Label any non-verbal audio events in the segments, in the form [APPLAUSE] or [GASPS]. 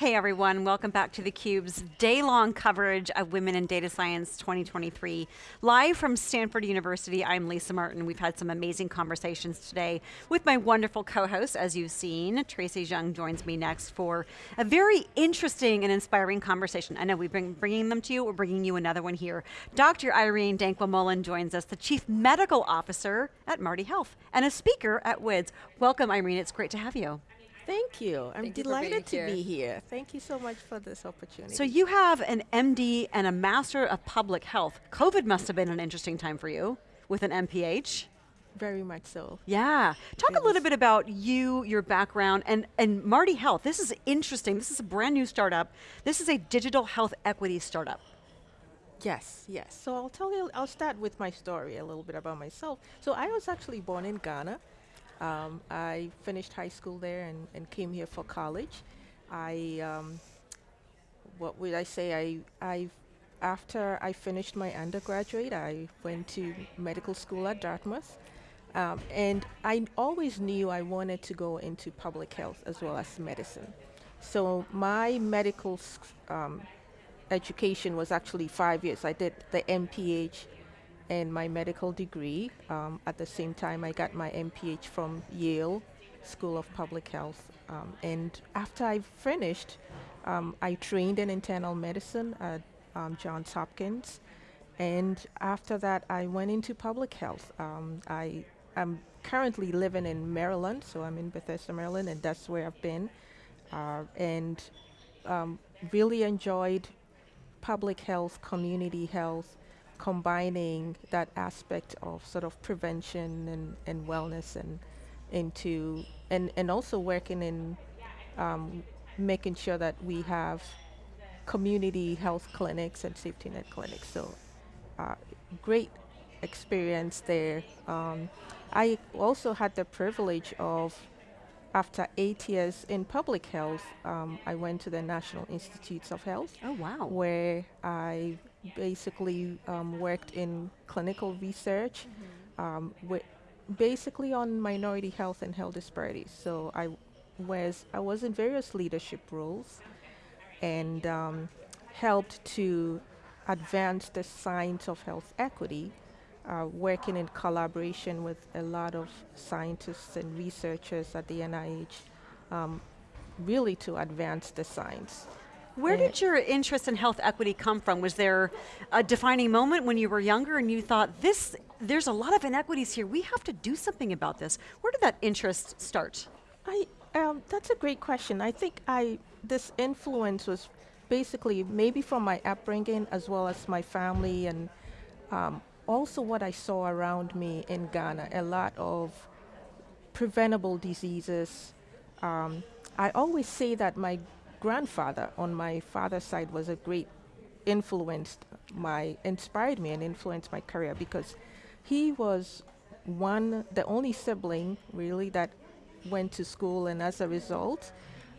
Hey everyone, welcome back to theCUBE's day-long coverage of Women in Data Science 2023. Live from Stanford University, I'm Lisa Martin. We've had some amazing conversations today with my wonderful co-hosts, as you've seen. Tracy Zhang joins me next for a very interesting and inspiring conversation. I know we've been bringing them to you, we're bringing you another one here. Dr. Irene Dankwa-Mullan joins us, the Chief Medical Officer at Marti Health, and a speaker at WIDS. Welcome Irene, it's great to have you. Thank you. I'm Thank delighted you to here. be here. Thank you so much for this opportunity. So you have an MD and a Master of Public Health. COVID must have been an interesting time for you with an MPH. Very much so. Yeah, talk It a little bit about you, your background, and, and Marti Health. This is interesting. This is a brand new startup. This is a digital health equity startup. Yes, yes. So I'll tell you, I'll start with my story a little bit about myself. So I was actually born in Ghana. Um, I finished high school there and, and came here for college. I, um, what would I say? I, I, after I finished my undergraduate, I went to medical school at Dartmouth. Um, and I always knew I wanted to go into public health as well as medicine. So my medical um, education was actually five years. I did the MPH and my medical degree. Um, at the same time, I got my MPH from Yale School of Public Health. Um, and after I finished, um, I trained in internal medicine at um, Johns Hopkins. And after that, I went into public health. Um, I am currently living in Maryland, so I'm in Bethesda, Maryland, and that's where I've been. Uh, and um, really enjoyed public health, community health, combining that aspect of sort of prevention and, and wellness and into and, and also working in um, making sure that we have community health clinics and safety net clinics. So uh, great experience there. Um, I also had the privilege of after eight years in public health, um, I went to the National Institutes of Health Oh wow. where I basically um, worked in clinical research, um, wi- basically on minority health and health disparities. So I was I was in various leadership roles, and um, helped to advance the science of health equity, uh, working in collaboration with a lot of scientists and researchers at the NIH, um, really to advance the science. Where did your interest in health equity come from? Was there a defining moment when you were younger and you thought, this, there's a lot of inequities here, we have to do something about this. Where did that interest start? I um, that's a great question. I think I this influence was basically maybe from my upbringing as well as my family and um, also what I saw around me in Ghana. A lot of preventable diseases. Um, I always say that my grandfather on my father's side was a great influenced my inspired me and influenced my career because he was one the only sibling really that went to school and as a result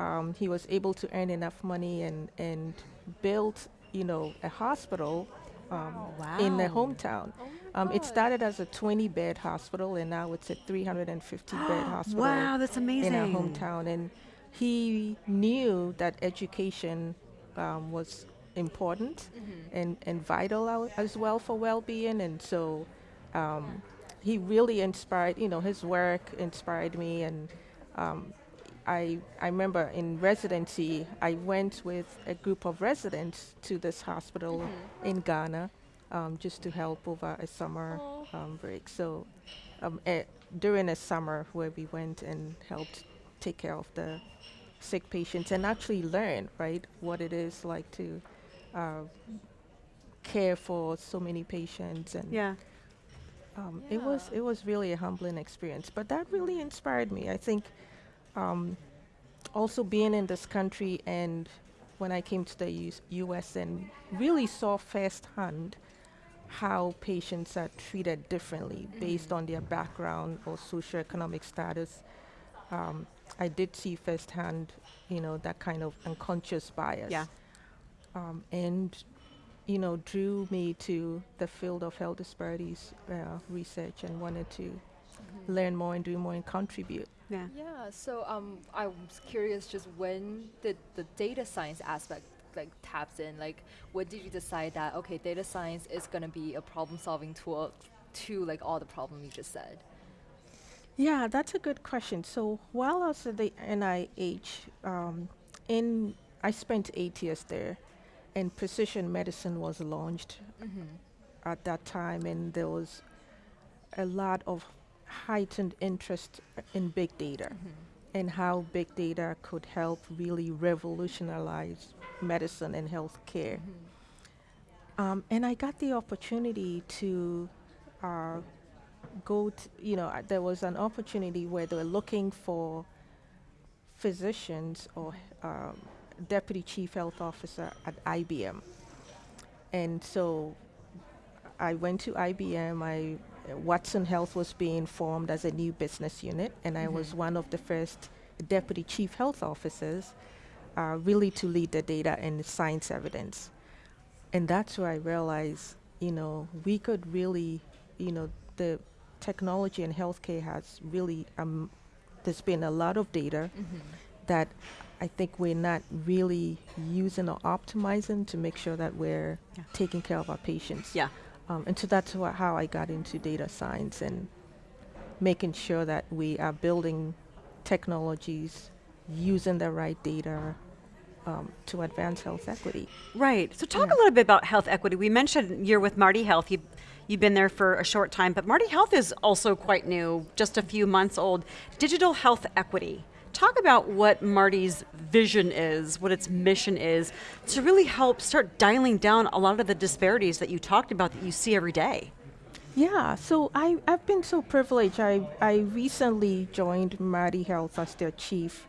um, he was able to earn enough money and and build you know a hospital um, in the Wow. hometown um, it started as a 20 bed hospital and now it's a 350 bed [GASPS] hospital Wow, that's amazing. in our hometown. And he knew that education um, was important and, and vital as well for well-being. And so um, he really inspired, you know, his work inspired me. And um, I, I remember in residency, I went with a group of residents to this hospital in Ghana um, just to help over a summer um, break. So um, eh, during a summer where we went and helped take care of the sick patients and actually learn, right, what it is like to uh, care for so many patients and Yeah. um, it was it was really a humbling experience. But that really inspired me. I think um, also being in this country and when I came to the US, U.S. and really saw firsthand how patients are treated differently based on their background or socioeconomic status. Um, I did see firsthand, you know, that kind of unconscious bias. Yeah. Um, and you know, drew me to the field of health disparities uh, research and wanted to learn more and do more and contribute. Yeah. Yeah, so um, I was curious just when did the data science aspect like taps in? Like, when did you decide that okay, data science is gonna be a problem-solving tool to like all the problem you just said? Yeah, that's a good question. So while I was at the NIH, um, in I spent eight years there, and precision medicine was launched Mm-hmm. at that time, and there was a lot of heightened interest in big data and how big data could help really revolutionize medicine and healthcare. Um, and I got the opportunity to uh, go, to, you know, uh, there was an opportunity where they were looking for physicians or um, deputy chief health officer at IBM. And so I went to IBM. I uh, Watson Health was being formed as a new business unit, and I was Mhm. one of the first deputy chief health officers, uh, really to lead the data and science evidence. And that's where I realized, you know, we could really, you know, the technology in healthcare has really, um, there's been a lot of data Mm-hmm. that I think we're not really using or optimizing to make sure that we're Yeah. taking care of our patients. Yeah. Um, and so that's how I got into data science and making sure that we are building technologies, using the right data um, to advance health equity. Right. So talk Yeah. a little bit about health equity. We mentioned you're with Marti Health. You, you've been there for a short time, but Marti Health is also quite new, just a few months old. Digital health equity. Talk about what Marti's vision is, what its mission is, to really help start dialing down a lot of the disparities that you talked about that you see every day. Yeah, so I, I've been so privileged. I, I recently joined Marti Health as their chief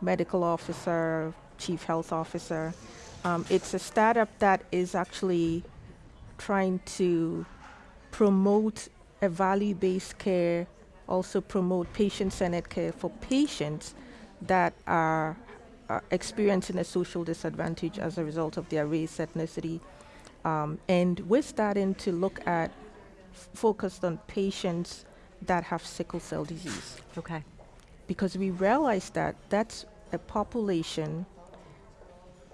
medical officer, chief health officer. Um, it's a startup that is actually trying to promote a value based care, also promote patient centered care for patients that are uh, experiencing a social disadvantage as a result of their race, ethnicity. Um, and we're starting to look at f- focused on patients that have sickle cell disease Okay. because we realize that that's a population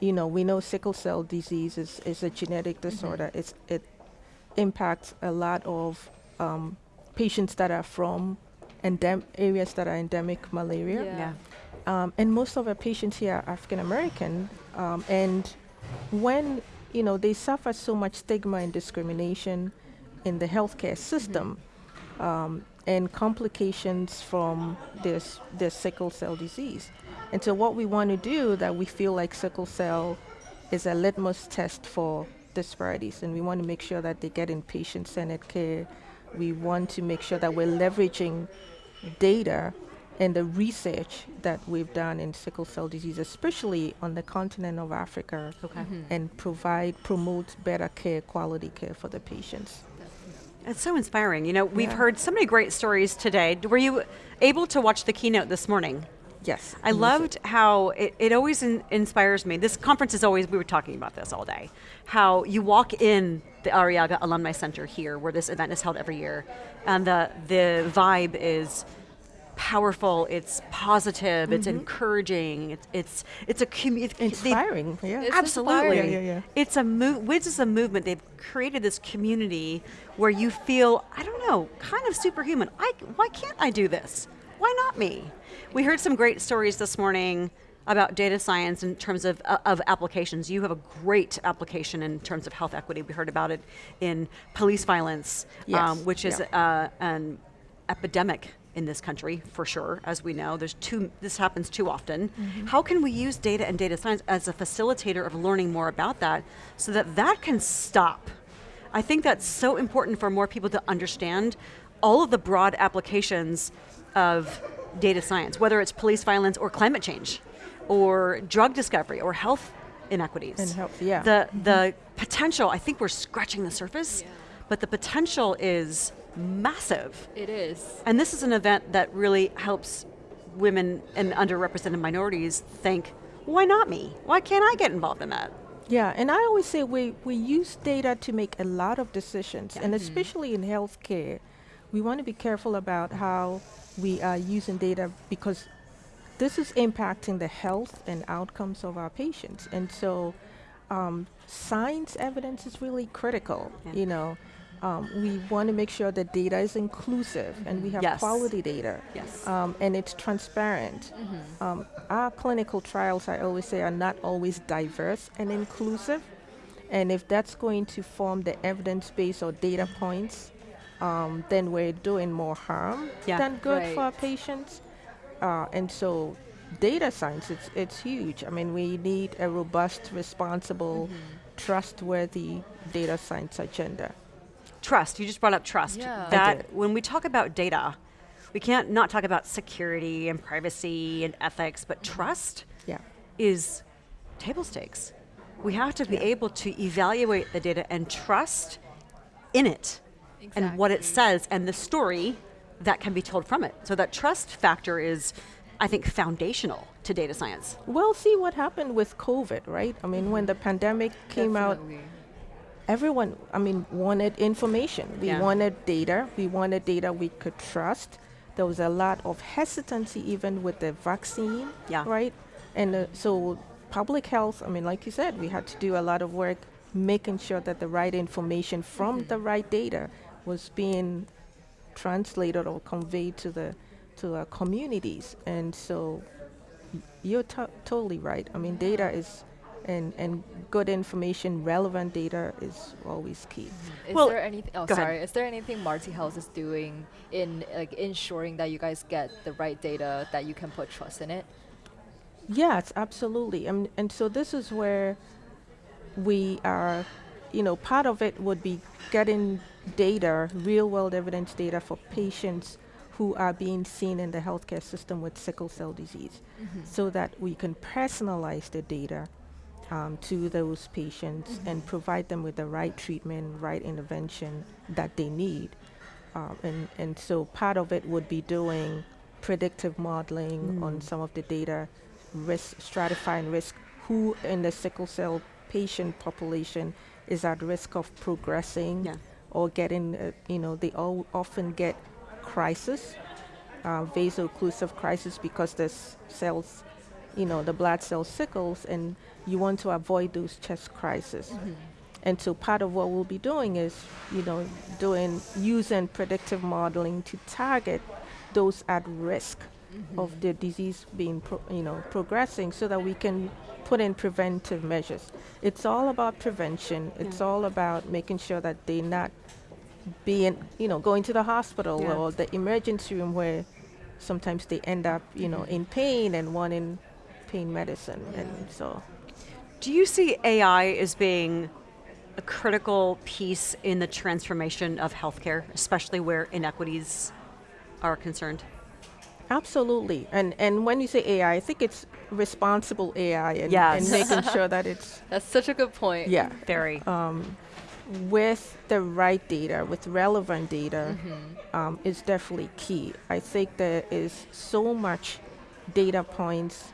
you know we know sickle cell disease is, is a genetic disorder it's, it impacts a lot of um, patients that are from endem- areas that are endemic malaria. Yeah. um, and most of our patients here are African American, um, and when you know they suffer so much stigma and discrimination in the healthcare system, um, and complications from this this sickle cell disease, and so what we want to do that we feel like sickle cell is a litmus test for disparities, and we want to make sure that they get in patient-centered care. We want to make sure that we're leveraging data and the research that we've done in sickle cell disease, especially on the continent of Africa, Okay. Mhm. and provide, promote better care, quality care for the patients. It's so inspiring. You know, we've Yeah. heard so many great stories today. Were you able to watch the keynote this morning? Yes. I loved how it, it always in, inspires me. This conference is always, we were talking about this all day, how you walk in the Arrillaga Alumni Center here, where this event is held every year, and the, the vibe is powerful, it's positive, it's mm-hmm. encouraging, it's, it's, it's a community. inspiring. Yeah. It's Absolutely. Yeah, yeah, yeah. It's a move. WIDS is a movement. They've created this community where you feel, I don't know, kind of superhuman. I, why can't I do this? Why not me? We heard some great stories this morning about data science in terms of, uh, of applications. You have a great application in terms of health equity. We heard about it in police violence, um, which is yeah. uh, an epidemic in this country for sure as we know there's too this happens too often how can we use data and data science as a facilitator of learning more about that so that that can stop i think that's so important for more people to understand all of the broad applications of data science whether it's police violence or climate change or drug discovery or health inequities And health, yeah. the mm-hmm. the potential i think we're scratching the surface Yeah. but the potential is massive It is. and this is an event that really helps women and underrepresented minorities think, why not me? Why can't I get involved in that? Yeah, and I always say we, we use data to make a lot of decisions, and mm-hmm. especially in healthcare, we want to be careful about how we are using data because this is impacting the health and outcomes of our patients. And so um, science evidence is really critical, Yeah. you know. Um, we want to make sure that data is inclusive and we have Yes. quality data Yes. um, and it's transparent. Um, our clinical trials, I always say, are not always diverse and inclusive. And if that's going to form the evidence base or data points, um, then we're doing more harm Yeah. than good for our patients. Uh, and so, data science, it's, it's huge. I mean, we need a robust, responsible, trustworthy data science agenda. Trust, you just brought up trust. Yeah. That when we talk about data, we can't not talk about security and privacy and ethics, but trust Yeah. is table stakes. We have to be Yeah. able to evaluate the data and trust in it and what it says and the story that can be told from it. So that trust factor is, I think, foundational to data science. Well, see what happened with COVID, right? I mean, when the pandemic came out, everyone, I mean, wanted information. We Yeah. wanted data. We wanted data we could trust. There was a lot of hesitancy even with the vaccine, Yeah. right? And uh, so, public health, I mean, like you said, we had to do a lot of work making sure that the right information from the right data was being translated or conveyed to the to our communities. And so, you're to- totally right. I mean, data is and and good information, relevant data is always key. Is Well, there anything? Oh, go ahead. sorry. Is there anything Marti Health is doing in like ensuring that you guys get the right data that you can put trust in it? Yes, absolutely. And and so this is where we are, you know, part of it would be getting data, real world evidence data for patients who are being seen in the healthcare system with sickle cell disease so that we can personalize the data um, to those patients and provide them with the right treatment, right intervention that they need. Um, and, and so part of it would be doing predictive modeling on Mm. some of the data, risk, stratifying risk, who in the sickle cell patient population is at risk of progressing Yeah. or getting, uh, you know, they all often get crisis, uh, vaso-occlusive crisis because the cells, you know, the blood cell sickles and you want to avoid those chest crises. And so part of what we'll be doing is, you know, doing using predictive modeling to target those at risk of the disease being, pro- you know, progressing, so that we can put in preventive measures. It's all about prevention. It's Yeah. all about making sure that they're not being, you know, going to the hospital Yeah. or the emergency room where sometimes they end up, you know, mm-hmm. in pain and wanting pain medicine, and so. Do you see AI as being a critical piece in the transformation of healthcare, especially where inequities are concerned? Absolutely. And and when you say AI, I think it's responsible AI and, Yes. and making [LAUGHS] sure that it's That's such a good point. yeah, Very. with the right data, with relevant data Mm-hmm. um, is definitely key. I think there is so much data points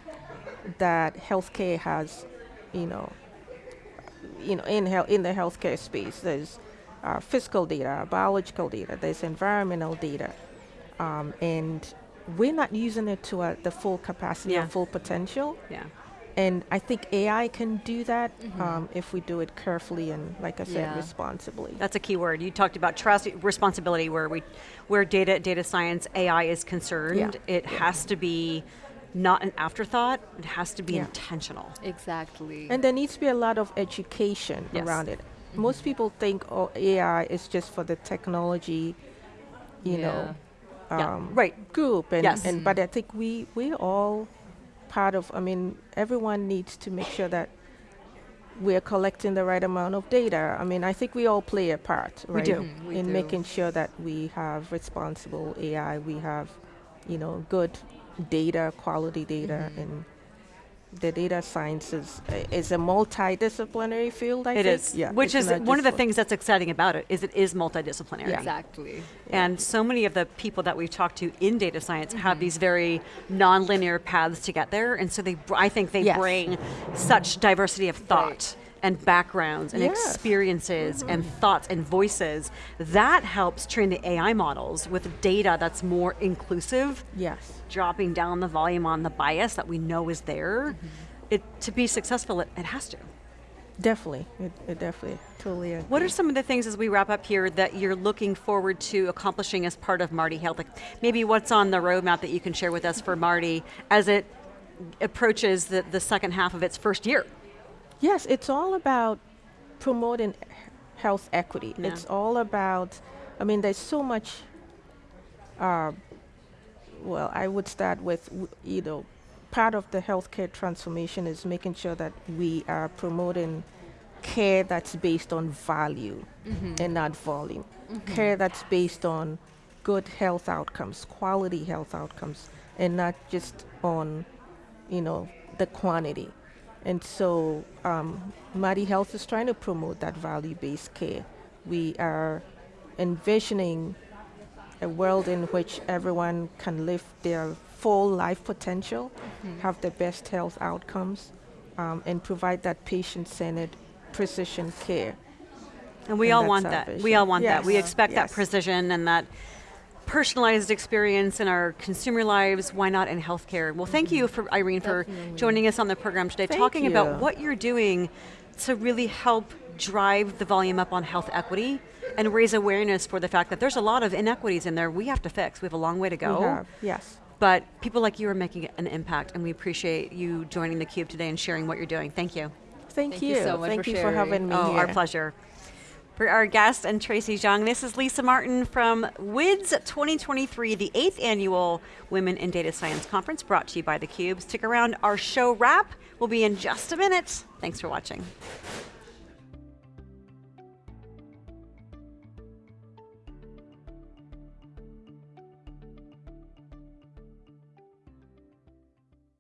that healthcare has, you know, you know, in health in the healthcare space. There's uh, physical data, biological data, there's environmental data, um, and we're not using it to uh, the full capacity Yeah. or full potential. yeah. And I think AI can do that um, if we do it carefully and, like I said, Yeah. responsibly. That's a key word. You talked about trust, responsibility, where we, where data, data science, AI is concerned. Yeah. It has to be not an afterthought. It has to be Yeah. intentional. Exactly. And there needs to be a lot of education Yes. around it. Most people think, oh, AI is just for the technology, you know, Yeah. um, Right. group. And, Yes. and but I think we we're all part of. I mean, everyone needs to make sure that we're collecting the right amount of data. I mean, I think we all play a part, We right? do. Mhm, we in do. making sure that we have responsible AI, we have, you know, good data, quality data, Mhm. and the data science is, is a multidisciplinary field. I It think. is, Yeah, which is one of the things that's exciting about it. Is it is multidisciplinary. Yeah. Exactly. And so many of the people that we've talked to in data science Mm-hmm. have these very nonlinear paths to get there, and so they, I think they Yes. bring such diversity of thought and backgrounds and Yes. experiences mm-hmm. and thoughts and voices. That helps train the AI models with data that's more inclusive, Yes. dropping down the volume on the bias that we know is there. Mm-hmm. It, to be successful, it, it has to. Definitely. It, it definitely totally agree. What are some of the things as we wrap up here that you're looking forward to accomplishing as part of Marti Health? Like maybe what's on the roadmap that you can share with us for Marti as it approaches the, the second half of its first year? Yes, it's all about promoting health equity. Yeah. It's all about, I mean, there's so much. Uh, well, I would start with, you know, part of the healthcare transformation is making sure that we are promoting care that's based on value and not volume. Care that's based on good health outcomes, quality health outcomes, and not just on, you know, the quantity. And so, um, Marti Health is trying to promote that value-based care. We are envisioning a world in which everyone can live their full life potential, have the best health outcomes, um, and provide that patient-centered precision care. And we And all want that. We all want that. We Yes, expect that precision and that personalized experience in our consumer lives. Why not in healthcare? Well, thank you mm-hmm. for Irene for Definitely. joining us on the program today, Thank talking you. about what you're doing to really help drive the volume up on health equity and raise awareness for the fact that there's a lot of inequities in there we have to fix. We have a long way to go. We have, yes. But people like you are making an impact, and we appreciate you joining theCUBE today and sharing what you're doing. Thank you. Thank, Thank you. you so much Thank for you for having me Oh, here. our pleasure. For our guest and Tracy Zhang, this is Lisa Martin from WIDS 2023, the eighth annual Women in Data Science Conference brought to you by theCUBE. Stick around, our show wrap will be in just a minute. Thanks for watching.